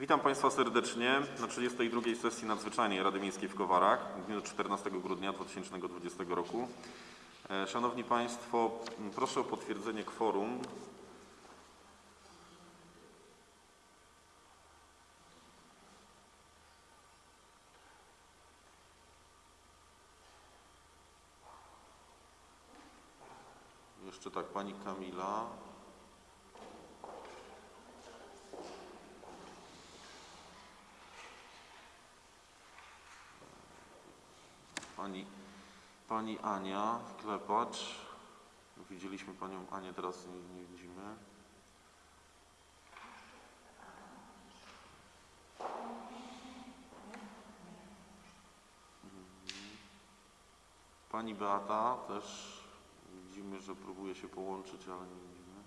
Witam Państwa serdecznie na 32. sesji nadzwyczajnej Rady Miejskiej w Kowarach w dniu 14 grudnia 2020 roku. E, Szanowni Państwo, proszę o potwierdzenie kworum. Jeszcze tak, Pani Kamila. Pani, pani Ania Klepacz. Widzieliśmy Panią Anię, teraz nie, nie widzimy. Mhm. Pani Beata też widzimy, że próbuje się połączyć, ale nie widzimy.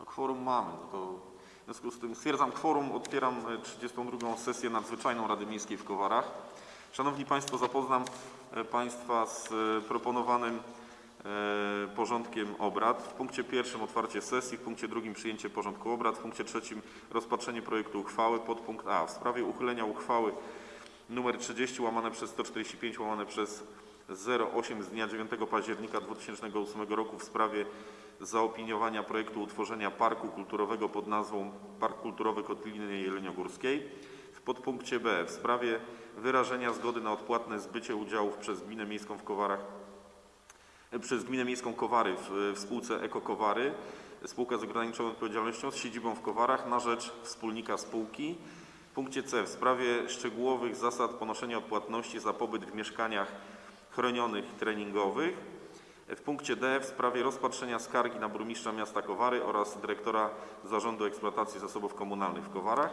No, kworum mamy, no to w związku z tym stwierdzam kworum, otwieram e, 32. sesję nadzwyczajną Rady Miejskiej w Kowarach. Szanowni Państwo, zapoznam e, Państwa z e, proponowanym e, porządkiem obrad. W punkcie pierwszym otwarcie sesji, w punkcie drugim przyjęcie porządku obrad, w punkcie trzecim rozpatrzenie projektu uchwały, podpunkt A w sprawie uchylenia uchwały numer 30 łamane przez 145 łamane przez 08 z dnia 9 października 2008 roku w sprawie zaopiniowania projektu utworzenia parku kulturowego pod nazwą Park Kulturowy Kotliny Jeleniogórskiej. W podpunkcie B w sprawie wyrażenia zgody na odpłatne zbycie udziałów przez Gminę Miejską w Kowarach przez Gminę Miejską Kowary w, w spółce Eko Kowary, spółka z ograniczoną odpowiedzialnością z siedzibą w Kowarach na rzecz wspólnika spółki. W punkcie C w sprawie szczegółowych zasad ponoszenia odpłatności za pobyt w mieszkaniach chronionych treningowych. W punkcie D w sprawie rozpatrzenia skargi na burmistrza miasta Kowary oraz dyrektora Zarządu Eksploatacji Zasobów Komunalnych w Kowarach.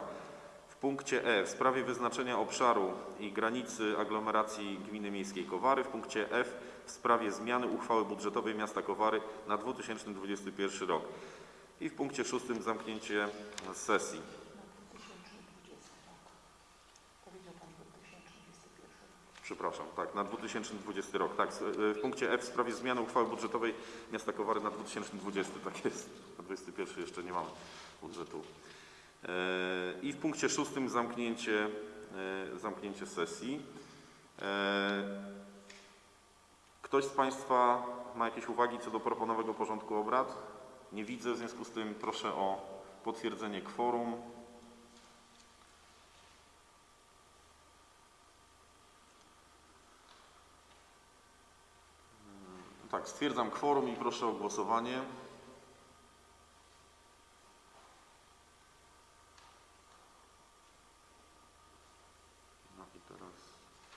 W punkcie E w sprawie wyznaczenia obszaru i granicy aglomeracji Gminy Miejskiej Kowary. W punkcie F w sprawie zmiany uchwały budżetowej miasta Kowary na 2021 rok. I w punkcie szóstym zamknięcie sesji. Przepraszam, tak, na 2020 rok. Tak, y, w punkcie F w sprawie zmiany uchwały budżetowej miasta Kowary na 2020. Tak jest, na 2021 jeszcze nie mamy budżetu. E, I w punkcie szóstym zamknięcie, e, zamknięcie sesji. E, Ktoś z Państwa ma jakieś uwagi co do proponowanego porządku obrad? Nie widzę, w związku z tym proszę o potwierdzenie kworum. Tak, stwierdzam kworum i proszę o głosowanie. No i teraz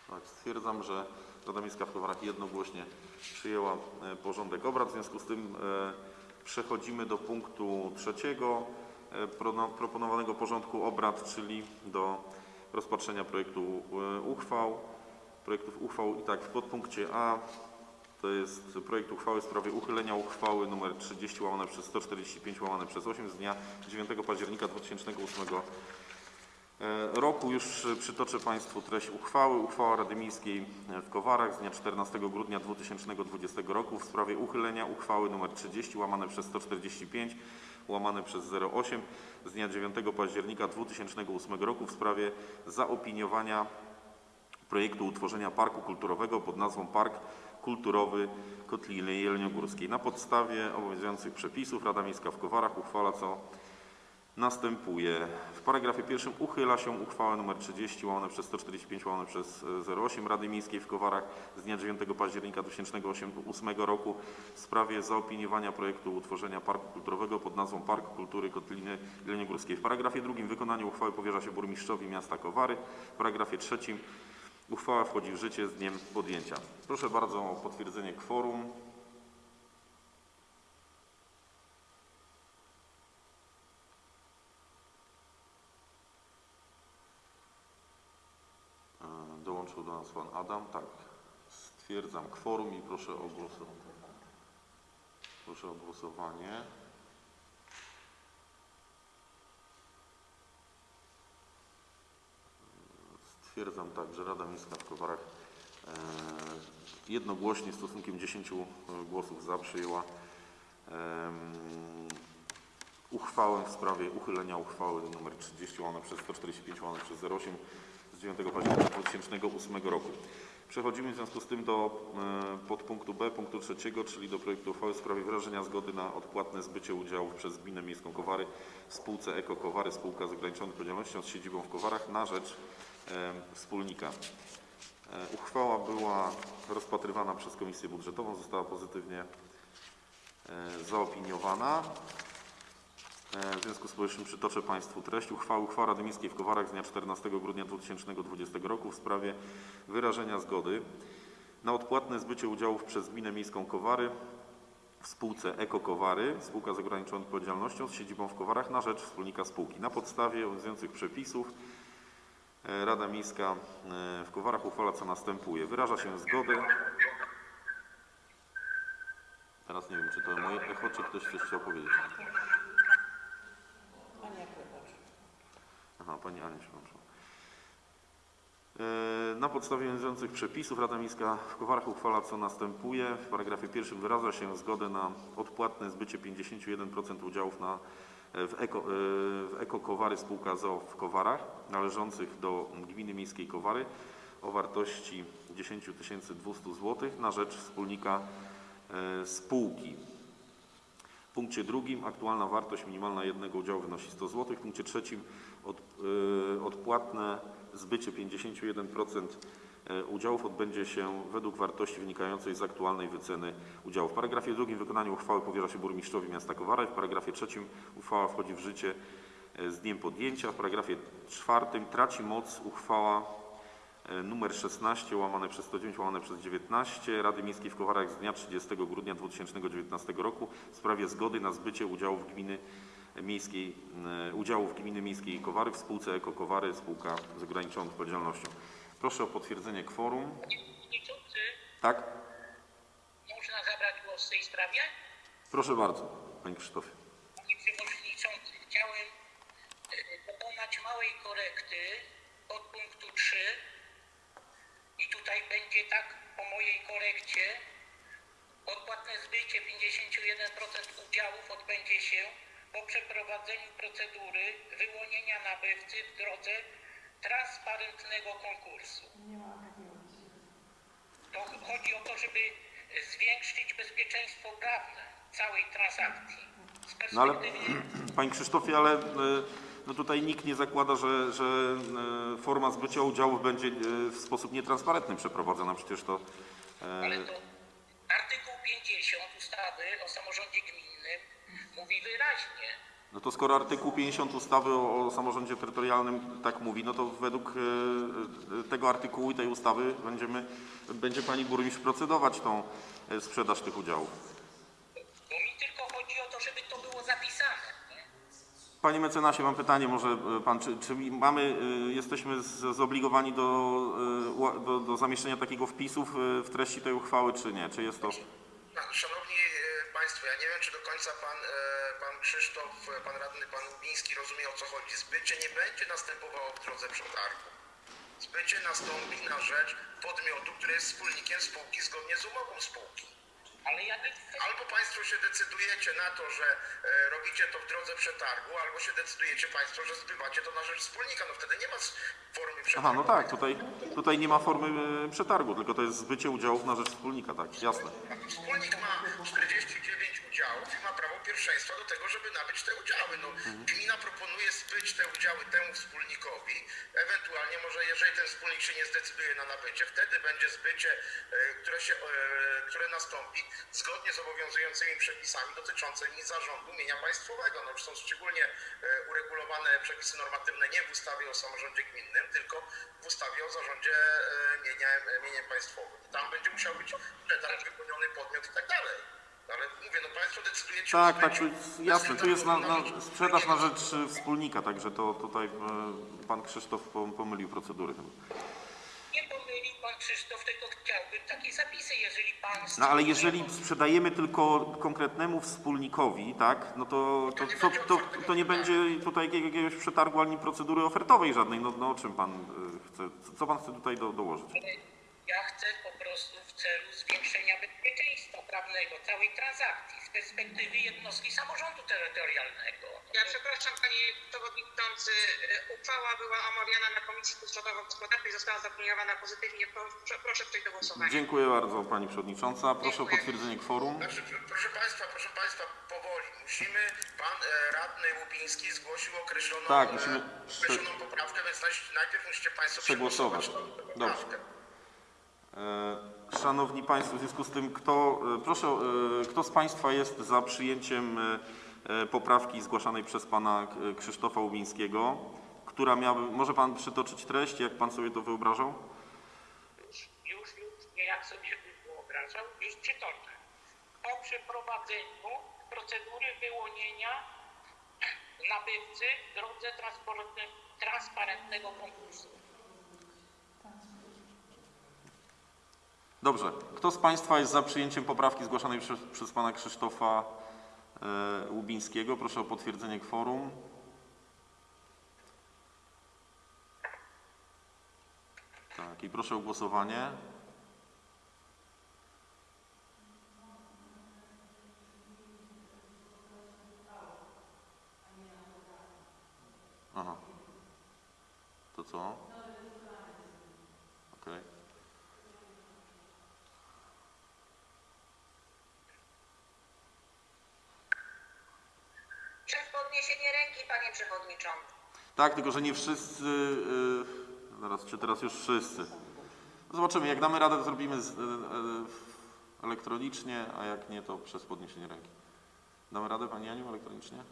tak, stwierdzam, że Rada Miejska w Kowarach jednogłośnie przyjęła e, porządek obrad. W związku z tym e, przechodzimy do punktu trzeciego e, prono- proponowanego porządku obrad, czyli do rozpatrzenia projektu e, uchwał, projektów uchwał i tak w podpunkcie A to jest projekt uchwały w sprawie uchylenia uchwały nr 30 łamane przez 145 łamane przez 8 z dnia 9 października 2008 e, roku. Już przytoczę Państwu treść uchwały. Uchwała Rady Miejskiej w Kowarach z dnia 14 grudnia 2020 roku w sprawie uchylenia uchwały nr 30 łamane przez 145 łamane przez 08 z dnia 9 października 2008 roku w sprawie zaopiniowania projektu utworzenia parku kulturowego pod nazwą Park Kulturowy Kotliny Jeleniogórskiej. Na podstawie obowiązujących przepisów Rada Miejska w Kowarach uchwala co następuje. W paragrafie pierwszym uchyla się uchwałę nr 30 łamane przez 145 łamane przez e, 08 Rady Miejskiej w Kowarach z dnia 9 października 2008 roku w sprawie zaopiniowania projektu utworzenia parku kulturowego pod nazwą Park Kultury Kotliny Jeleniogórskiej. W paragrafie drugim wykonanie uchwały powierza się burmistrzowi miasta Kowary. W paragrafie trzecim Uchwała wchodzi w życie z dniem podjęcia. Proszę bardzo o potwierdzenie kworum. Dołączył do nas pan Adam. Tak. Stwierdzam kworum i proszę o głosowanie. Proszę o głosowanie. Stwierdzam tak, że Rada Miejska w Kowarach e, jednogłośnie stosunkiem 10 głosów za przyjęła uchwałę w sprawie uchylenia uchwały nr 30 łamane przez 145 łamane przez 08 z 9 października 2008 roku. Przechodzimy w związku z tym do e, podpunktu B, punktu trzeciego, czyli do projektu uchwały w sprawie wyrażenia zgody na odpłatne zbycie udziałów przez Gminę Miejską Kowary w spółce Eko Kowary, spółka z ograniczoną odpowiedzialnością z siedzibą w Kowarach na rzecz e, wspólnika. E, Uchwała była rozpatrywana przez Komisję Budżetową, została pozytywnie e, zaopiniowana. E, W związku z powyższym przytoczę Państwu treść uchwały. Uchwała Rady Miejskiej w Kowarach z dnia 14 grudnia 2020 roku w sprawie wyrażenia zgody na odpłatne zbycie udziałów przez Gminę Miejską Kowary w spółce Eko Kowary, spółka z ograniczoną odpowiedzialnością z siedzibą w Kowarach na rzecz wspólnika spółki. Na podstawie obowiązujących przepisów Rada Miejska e, w Kowarach uchwala co następuje. Wyraża się zgodę. Teraz nie wiem, czy to moje echo, czy ktoś coś chciał powiedzieć. Aha, Pani Ania, przepraszam. E, Na podstawie obowiązujących przepisów Rada Miejska w Kowarach uchwala co następuje. W paragrafie pierwszym wyraża się zgodę na odpłatne zbycie 51% udziałów na, e, w, Eko, e, w Eko Kowary spółka ZOO w Kowarach należących do Gminy Miejskiej Kowary o wartości 10 200 zł na rzecz wspólnika e, spółki. W punkcie drugim aktualna wartość minimalna jednego udziału wynosi 100 zł. W punkcie trzecim od, y, odpłatne zbycie 51% y, udziałów odbędzie się według wartości wynikającej z aktualnej wyceny udziałów. W paragrafie drugim wykonanie uchwały powierza się burmistrzowi miasta Kowara w paragrafie trzecim uchwała wchodzi w życie y, z dniem podjęcia. W paragrafie czwartym traci moc uchwała E, numer 16 łamane przez 109 łamane przez 19 Rady Miejskiej w Kowarach z dnia 30 grudnia 2019 roku w sprawie zgody na zbycie udziałów gminy miejskiej, e, udziałów gminy miejskiej Kowary w spółce Eko Kowary, spółka z ograniczoną odpowiedzialnością. Proszę o potwierdzenie kworum. Przewodniczący, Tak? można zabrać głos w tej sprawie? Proszę bardzo, Panie Krzysztofie. Panie Przewodniczący, chciałem e, dokonać małej korekty od punktu 3 i tutaj będzie tak po mojej korekcie odpłatne zbycie 51% udziałów odbędzie się po przeprowadzeniu procedury wyłonienia nabywcy w drodze transparentnego konkursu. To chodzi o to, żeby zwiększyć bezpieczeństwo prawne całej transakcji. No ale, Panie Krzysztofie, ale e, no tutaj nikt nie zakłada, że, że e, forma zbycia udziałów będzie e, w sposób nietransparentny przeprowadzona. Przecież to Ale to No to skoro artykuł 50 ustawy o, o samorządzie terytorialnym tak mówi, no to według e, tego artykułu i tej ustawy będziemy, będzie pani burmistrz procedować tą e, sprzedaż tych udziałów. bo mi tylko chodzi o to, żeby to było zapisane. Nie? Panie mecenasie, mam pytanie, może pan, czy, czy mamy, e, jesteśmy z- zobligowani do, ła- do, do zamieszczenia takiego wpisu w, w treści tej uchwały, czy nie? Czy jest to... Szanowni Państwo, ja nie wiem, czy do końca Pan, e, pan Krzysztof, e, Pan Radny, Pan Lubiński rozumie o co chodzi. Zbycie nie będzie następowało w drodze przetargu. Zbycie nastąpi na rzecz podmiotu, który jest wspólnikiem spółki zgodnie z umową spółki. Ale ja nie chcę, Albo Państwo się decydujecie na to, że e, robicie to w drodze przetargu, albo się decydujecie Państwo, że zbywacie to na rzecz wspólnika. No wtedy nie ma formy przetargu. Aha, no tak, tutaj, tutaj nie ma formy przetargu, tylko to jest zbycie udziałów na rzecz wspólnika, tak, jasne. Wspólnik ma 49 udziałów i ma prawo pierwszeństwa do tego, żeby nabyć te udziały. No, gmina proponuje zbyć te udziały temu wspólnikowi, ewentualnie może jeżeli ten wspólnik się nie zdecyduje na nabycie, wtedy będzie zbycie, e, które, się, e, które nastąpi zgodnie z obowiązującymi przepisami dotyczącymi zarządu mienia państwowego. No, są szczególnie e, uregulowane przepisy normatywne nie w ustawie o samorządzie gminnym, tylko w ustawie o zarządzie mieniem, mieniem państwowym. Tam będzie musiał być przetarg, wypełniony podmiot i tak dalej. Ale mówię, no Państwo decydujecie Tak, o tak, jest, jasne, tu jest na, na rzecz sprzedaż na wspólnika. rzecz e, wspólnika, także to tutaj e, pan Krzysztof pom- pomylił procedury chyba. nie pomylił Pan Krzysztof, tylko chciałbym takie zapisy, jeżeli Pan... No ale jeżeli sprzedajemy tylko konkretnemu wspólnikowi, tak, no to, to, co, to, to nie będzie tutaj jakiegoś przetargu ani procedury ofertowej żadnej, no, no o czym pan e, chce, co pan chce tutaj do, dołożyć? Ja chcę po prostu w celu zwiększenia prawnego całej transakcji z perspektywy jednostki samorządu terytorialnego. Ja przepraszam Panie Przewodniczący, e, uchwała była omawiana na Komisji Gospodarczej, została zaopiniowana pozytywnie. Proszę, proszę przejść do głosowania. Dziękuję bardzo Pani Przewodnicząca. Proszę o Dziękuję. potwierdzenie kworum. Znaczy, pr- proszę Państwa, proszę Państwa, powoli. Musimy, Pan e, Radny Łubiński zgłosił określoną, Tak, e, musimy określoną poprawkę, więc naj- najpierw musicie Państwo Przegłosować. tę Dobrze. poprawkę. E, Szanowni Państwo, w związku z tym, kto, e, proszę, e, kto z Państwa jest za przyjęciem e, poprawki zgłaszanej przez Pana Krzysztofa Łubińskiego, która miała, może Pan przytoczyć treść, jak Pan sobie to wyobrażał? Już, już, nie jak sobie wyobrażał, już przytoczę. O przeprowadzeniu procedury wyłonienia nabywcy w drodze transparentne- transparentnego konkursu. Dobrze. Kto z Państwa jest za przyjęciem poprawki zgłaszanej przez, przez Pana Krzysztofa e, Łubińskiego? Proszę o potwierdzenie kworum. Tak, i proszę o głosowanie. Aha. To co? Okej. Przez podniesienie ręki, Panie Przewodniczący. Tak, tylko że nie wszyscy. Yy, zaraz, czy teraz już wszyscy? Zobaczymy, jak damy radę, to zrobimy z, yy, elektronicznie, a jak nie, to przez podniesienie ręki. Damy radę, Pani Aniu, elektronicznie?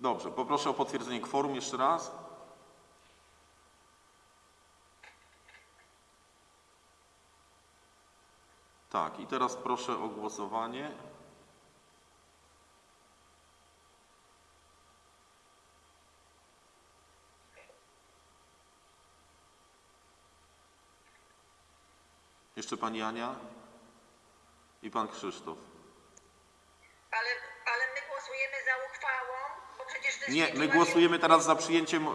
Dobrze, poproszę o potwierdzenie kworum jeszcze raz. Tak, i teraz proszę o głosowanie. Jeszcze Pani Ania i Pan Krzysztof. Nie, my głosujemy teraz za przyjęciem,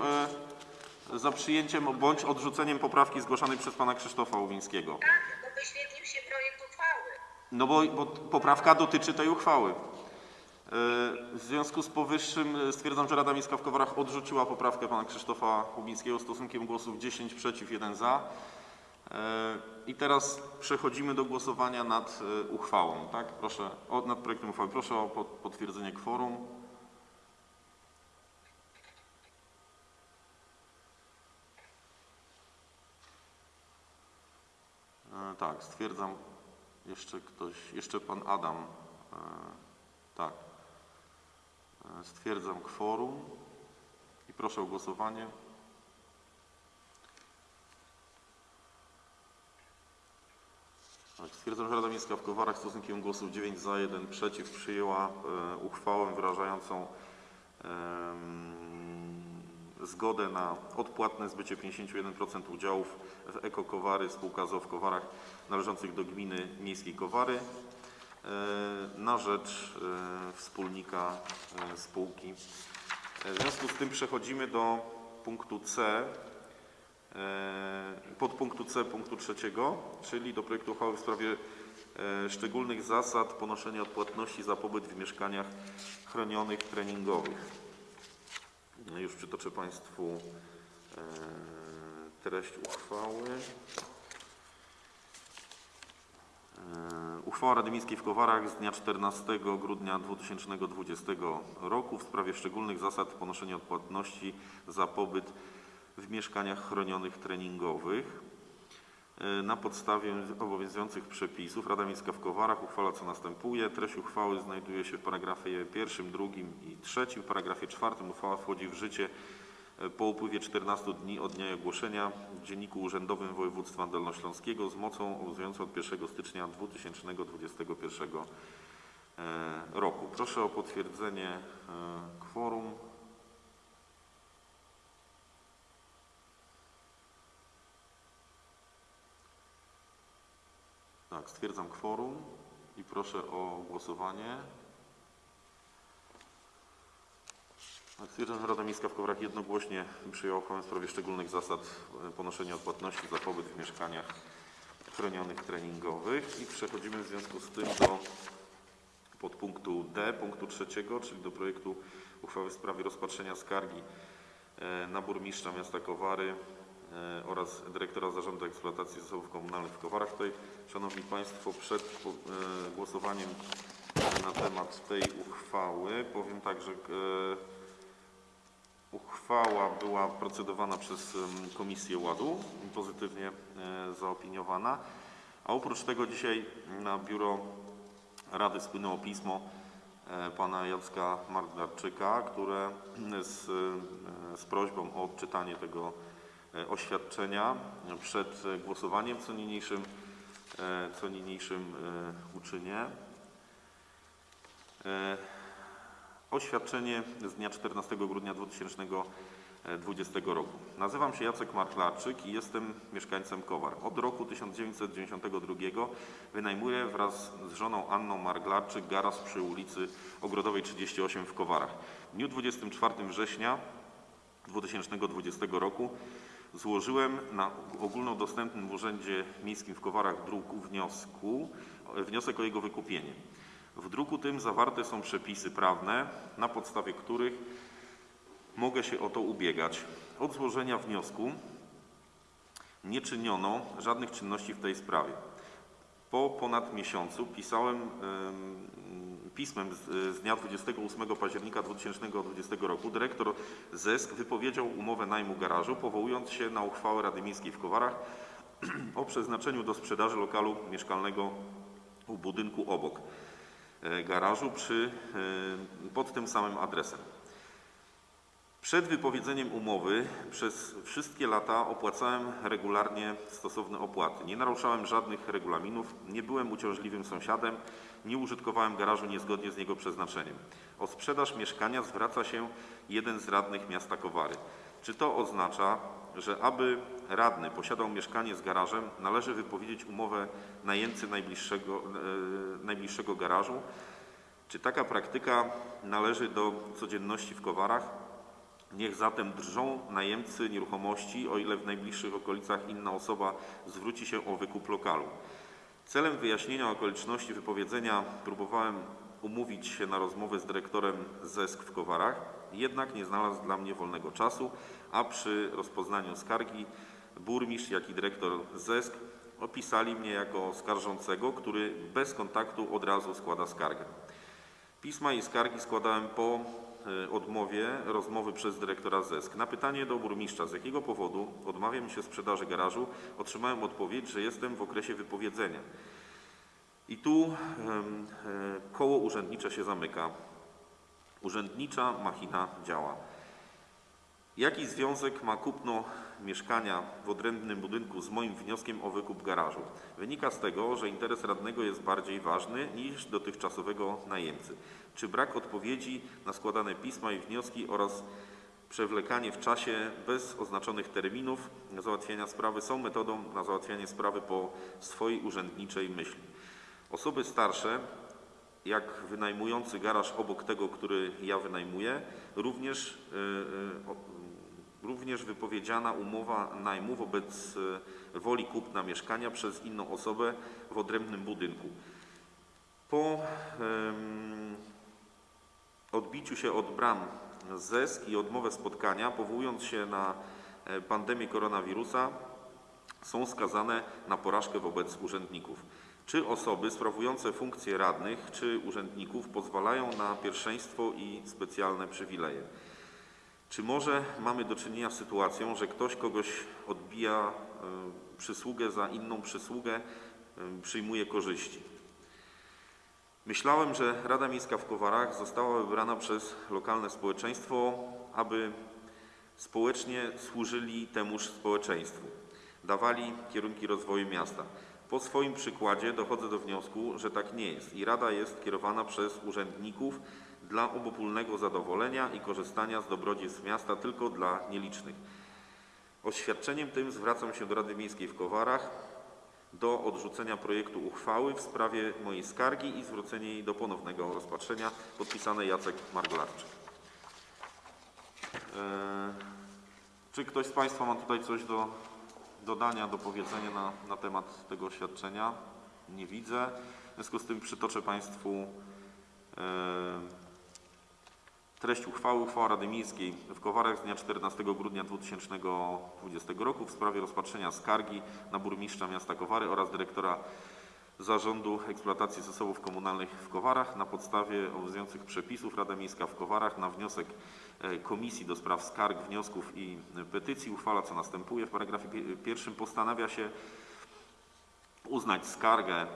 e, za przyjęciem bądź odrzuceniem poprawki zgłoszonej przez pana Krzysztofa Łowińskiego. Tak, bo wyświetlił się projekt uchwały. No bo, bo poprawka dotyczy tej uchwały. E, W związku z powyższym e, stwierdzam, że Rada Miejska w Kowarach odrzuciła poprawkę pana Krzysztofa Łubińskiego stosunkiem głosów 10 przeciw, 1 za. E, I teraz przechodzimy do głosowania nad uchwałą, tak? Proszę, o, nad projektem uchwały. Proszę o pot- potwierdzenie kworum. E, Tak, stwierdzam, jeszcze ktoś, jeszcze pan Adam, e, tak. E, Stwierdzam kworum i proszę o głosowanie. Tak, stwierdzam, że Rada Miejska w Kowarach stosunkiem głosów 9 za, 1 przeciw przyjęła e, uchwałę wyrażającą em, zgodę na odpłatne zbycie 51% udziałów w Eko Kowary spółka w Kowarach należących do gminy miejskiej Kowary e, na rzecz e, wspólnika e, spółki. W związku z tym przechodzimy do punktu C, podpunktu C punktu trzeciego, czyli do projektu uchwały w sprawie szczególnych zasad ponoszenia odpłatności za pobyt w mieszkaniach chronionych treningowych. No Już przytoczę Państwu e, treść uchwały. E, Uchwała Rady Miejskiej w Kowarach z dnia 14 grudnia 2020 roku w sprawie szczególnych zasad ponoszenia odpłatności za pobyt w mieszkaniach chronionych treningowych. E, Na podstawie obowiązujących przepisów Rada Miejska w Kowarach uchwala co następuje. Treść uchwały znajduje się w paragrafie pierwszym, drugim i trzecim. W paragrafie czwartym uchwała wchodzi w życie e, po upływie 14 dni od dnia ogłoszenia w Dzienniku Urzędowym Województwa Dolnośląskiego z mocą obowiązującą od 1 stycznia 2021 e, roku. Proszę o potwierdzenie kworum. Tak, stwierdzam kworum i proszę o głosowanie. Tak, Stwierdzam, że Rada Miejska w Kowarach jednogłośnie przyjęła uchwałę w sprawie szczególnych zasad ponoszenia odpłatności za pobyt w mieszkaniach chronionych treningowych i przechodzimy w związku z tym do podpunktu D, punktu trzeciego, czyli do projektu uchwały w sprawie rozpatrzenia skargi e, na burmistrza miasta Kowary oraz dyrektora Zarządu Eksploatacji Zasobów Komunalnych w Kowarach. Tutaj, Szanowni Państwo, przed e, głosowaniem na temat tej uchwały powiem tak, że e, Uchwała była procedowana przez Komisję Ładu, pozytywnie e, zaopiniowana, a oprócz tego dzisiaj na biuro Rady spłynęło pismo e, pana Jacka Margarczyka, które z, e, z prośbą o odczytanie tego e, oświadczenia przed e, głosowaniem, co niniejszym, e, co niniejszym e, uczynię. E, Oświadczenie z dnia 14 grudnia 2020 roku. Nazywam się Jacek Marklarczyk i jestem mieszkańcem Kowar. Od roku 1992 wynajmuję wraz z żoną Anną Marglarczyk garaż przy ulicy Ogrodowej 38 w Kowarach. W dniu 24 września 2020 roku złożyłem na ogólnodostępnym urzędzie miejskim w Kowarach druku wniosku, wniosek o jego wykupienie. W druku tym zawarte są przepisy prawne, na podstawie których mogę się o to ubiegać. Od złożenia wniosku nie czyniono żadnych czynności w tej sprawie. Po ponad miesiącu pisałem em, pismem z, z dnia 28 października 2020 roku dyrektor ZESK wypowiedział umowę najmu garażu, powołując się na uchwałę Rady Miejskiej w Kowarach o przeznaczeniu do sprzedaży lokalu mieszkalnego w budynku obok e, garażu przy, e, pod tym samym adresem. Przed wypowiedzeniem umowy przez wszystkie lata opłacałem regularnie stosowne opłaty. Nie naruszałem żadnych regulaminów, nie byłem uciążliwym sąsiadem, nie użytkowałem garażu niezgodnie z jego przeznaczeniem. O sprzedaż mieszkania zwraca się jeden z radnych miasta Kowary. Czy to oznacza, że aby radny posiadał mieszkanie z garażem, należy wypowiedzieć umowę najemcy najbliższego, e, najbliższego garażu? Czy taka praktyka należy do codzienności w Kowarach? Niech zatem drżą najemcy nieruchomości, o ile w najbliższych okolicach inna osoba zwróci się o wykup lokalu. Celem wyjaśnienia okoliczności wypowiedzenia próbowałem umówić się na rozmowę z dyrektorem ZESK w Kowarach, jednak nie znalazł dla mnie wolnego czasu, a przy rozpoznaniu skargi burmistrz, jak i dyrektor ZESK opisali mnie jako skarżącego, który bez kontaktu od razu składa skargę. Pisma i skargi składałem po odmowie rozmowy przez dyrektora ZESK. Na pytanie do burmistrza, z jakiego powodu odmawiam się sprzedaży garażu, otrzymałem odpowiedź, że jestem w okresie wypowiedzenia. I tu e, koło urzędnicze się zamyka. Urzędnicza machina działa. Jaki związek ma kupno mieszkania w odrębnym budynku z moim wnioskiem o wykup garażu? Wynika z tego, że interes radnego jest bardziej ważny niż dotychczasowego najemcy. Czy brak odpowiedzi na składane pisma i wnioski oraz przewlekanie w czasie bez oznaczonych terminów załatwiania sprawy są metodą na załatwianie sprawy po swojej urzędniczej myśli? Osoby starsze jak wynajmujący garaż obok tego, który ja wynajmuję, również, y, y, o- również wypowiedziana umowa najmu wobec y, woli kupna mieszkania przez inną osobę w odrębnym budynku. Po odbiciu się od bram ZESK i odmowę spotkania, powołując się na e, pandemię koronawirusa, są skazane na porażkę wobec urzędników. Czy osoby sprawujące funkcje radnych czy urzędników pozwalają na pierwszeństwo i specjalne przywileje? Czy może mamy do czynienia z sytuacją, że ktoś kogoś odbija y, przysługę za inną przysługę, y, przyjmuje korzyści? Myślałem, że Rada Miejska w Kowarach została wybrana przez lokalne społeczeństwo, aby społecznie służyli temuż społeczeństwu, dawali kierunki rozwoju miasta. Po swoim przykładzie dochodzę do wniosku, że tak nie jest i Rada jest kierowana przez urzędników dla obopólnego zadowolenia i korzystania z dobrodziejstw miasta tylko dla nielicznych. Oświadczeniem tym zwracam się do Rady Miejskiej w Kowarach do odrzucenia projektu uchwały w sprawie mojej skargi i zwrócenie jej do ponownego rozpatrzenia. Podpisany Jacek Marglarczyk. E, Czy ktoś z Państwa ma tutaj coś do dodania, do powiedzenia na, na temat tego oświadczenia? Nie widzę. W związku z tym przytoczę Państwu e, treść uchwały. Uchwała Rady Miejskiej w Kowarach z dnia 14 grudnia 2020 roku w sprawie rozpatrzenia skargi na burmistrza miasta Kowary oraz dyrektora Zarządu Eksploatacji Zasobów Komunalnych w Kowarach na podstawie obowiązujących przepisów Rada Miejska w Kowarach na wniosek e, Komisji do Spraw Skarg, Wniosków i Petycji uchwala co następuje. W paragrafie pie- pierwszym postanawia się uznać skargę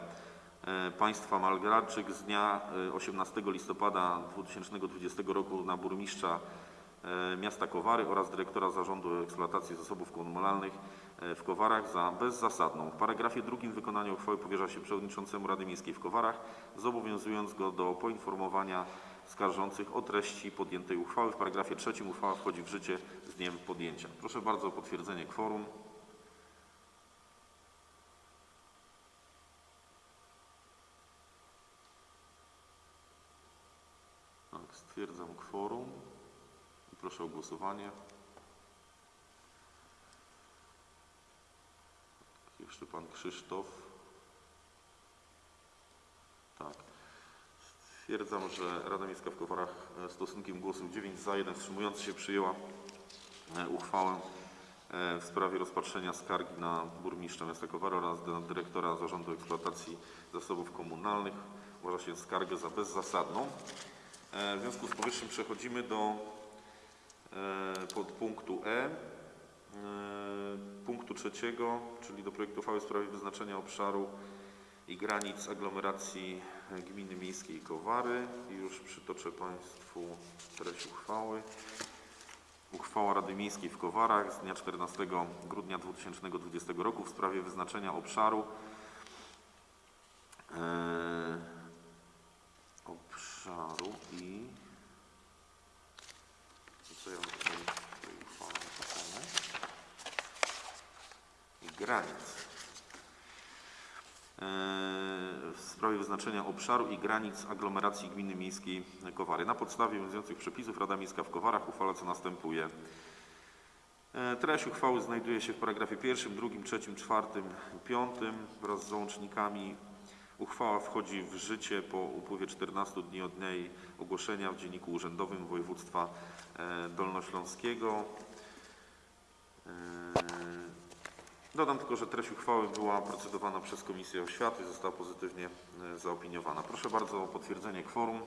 państwa Malgradczyk z dnia e, 18 listopada 2020 roku na burmistrza e, miasta Kowary oraz dyrektora Zarządu Eksploatacji Zasobów Komunalnych e, w Kowarach za bezzasadną. W paragrafie drugim wykonanie uchwały powierza się przewodniczącemu Rady Miejskiej w Kowarach, zobowiązując go do poinformowania skarżących o treści podjętej uchwały. W paragrafie trzecim uchwała wchodzi w życie z dniem podjęcia. Proszę bardzo o potwierdzenie kworum. Tak, stwierdzam kworum i proszę o głosowanie. Jeszcze pan Krzysztof. Tak. Stwierdzam, że Rada Miejska w Kowarach e, stosunkiem głosów 9 za, 1 wstrzymujący się przyjęła e, uchwałę e, w sprawie rozpatrzenia skargi na burmistrza miasta Kowary oraz na dyrektora Zarządu Eksploatacji Zasobów Komunalnych. Uważa się skargę za bezzasadną. E, W związku z powyższym przechodzimy do e, podpunktu E, e, punktu trzeciego, czyli do projektu uchwały w sprawie wyznaczenia obszaru i granic aglomeracji gminy miejskiej Kowary. I już przytoczę Państwu treść uchwały. Uchwała Rady Miejskiej w Kowarach z dnia 14 grudnia 2020 roku w sprawie wyznaczenia obszaru e, obszaru i co ja mam tutaj i granic. E, W sprawie wyznaczenia obszaru i granic aglomeracji gminy miejskiej Kowary. Na podstawie obowiązujących przepisów Rada Miejska w Kowarach uchwala co następuje. E, Treść uchwały znajduje się w paragrafie pierwszym, drugim, trzecim, czwartym piątym wraz z załącznikami. Uchwała wchodzi w życie po upływie 14 dni od dnia jej ogłoszenia w Dzienniku Urzędowym Województwa e, Dolnośląskiego. E, Dodam tylko, że treść uchwały była procedowana przez Komisję Oświaty i została pozytywnie e, zaopiniowana. Proszę bardzo o potwierdzenie kworum.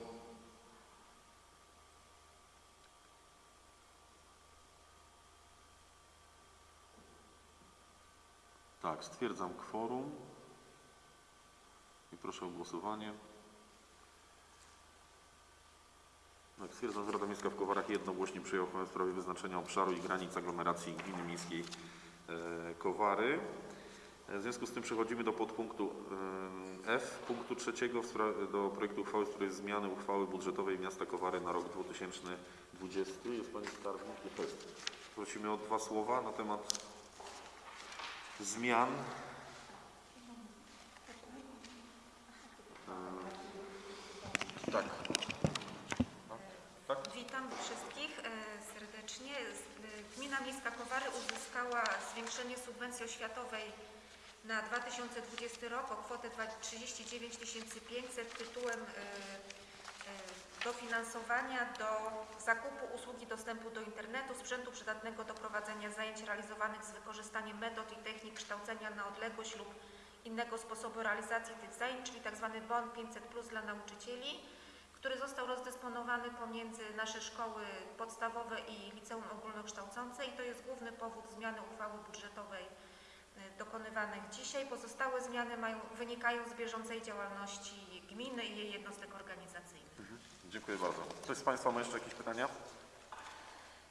Tak, stwierdzam kworum proszę o głosowanie. Tak, stwierdzam, Rada Miejska w Kowarach jednogłośnie przyjęła uchwałę w sprawie wyznaczenia obszaru i granic aglomeracji gminy miejskiej e, Kowary. E, W związku z tym przechodzimy do podpunktu e, F, punktu trzeciego, do projektu uchwały w sprawie zmiany uchwały budżetowej miasta Kowary na rok 2020. Jest Pani Skarbnik? Prosimy o dwa słowa na temat zmian. Tak. Tak? Witam wszystkich e, serdecznie. E, Gmina Miejska Kowary uzyskała zwiększenie subwencji oświatowej na 2020 rok o kwotę dwa- 39 500 tytułem e, dofinansowania do zakupu usługi dostępu do internetu, sprzętu przydatnego do prowadzenia zajęć realizowanych z wykorzystaniem metod i technik kształcenia na odległość lub innego sposobu realizacji tych zajęć, czyli tzw. bon 500 plus dla nauczycieli który został rozdysponowany pomiędzy nasze szkoły podstawowe i liceum ogólnokształcące i to jest główny powód zmiany uchwały budżetowej y, dokonywanych dzisiaj. Pozostałe zmiany mają, wynikają z bieżącej działalności gminy i jej jednostek organizacyjnych. Dziękuję bardzo. Ktoś z Państwa ma jeszcze jakieś pytania?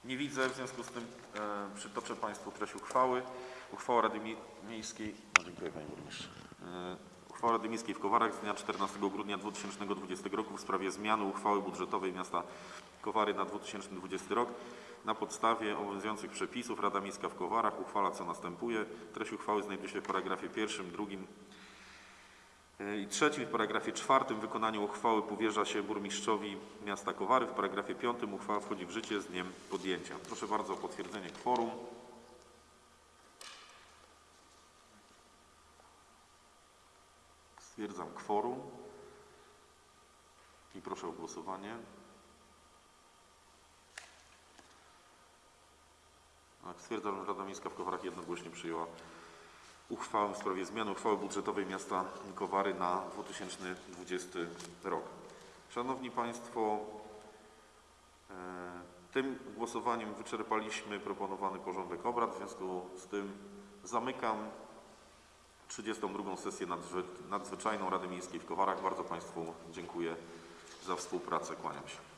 Nie widzę, w związku z tym e, przytoczę Państwu treść uchwały. Uchwała Rady Mie- Miejskiej. No, dziękuję Panie Burmistrzu. E, uchwała Rady Miejskiej w Kowarach z dnia 14 grudnia 2020 roku w sprawie zmiany uchwały budżetowej miasta Kowary na 2020 rok. Na podstawie obowiązujących przepisów Rada Miejska w Kowarach uchwala co następuje. Treść uchwały znajduje się w paragrafie pierwszym, drugim i trzecim. W paragrafie czwartym wykonanie uchwały powierza się burmistrzowi miasta Kowary. W paragrafie piątym uchwała wchodzi w życie z dniem podjęcia. Proszę bardzo o potwierdzenie kworum. Stwierdzam kworum i proszę o głosowanie. Tak, stwierdzam, że Rada Miejska w Kowarach jednogłośnie przyjęła uchwałę w sprawie zmiany uchwały budżetowej miasta Kowary na 2020 rok. Szanowni Państwo, e, tym głosowaniem wyczerpaliśmy proponowany porządek obrad. W związku z tym zamykam 32. sesję nadzwy- nadzwyczajną Rady Miejskiej w Kowarach. Bardzo Państwu dziękuję za współpracę. Kłaniam się.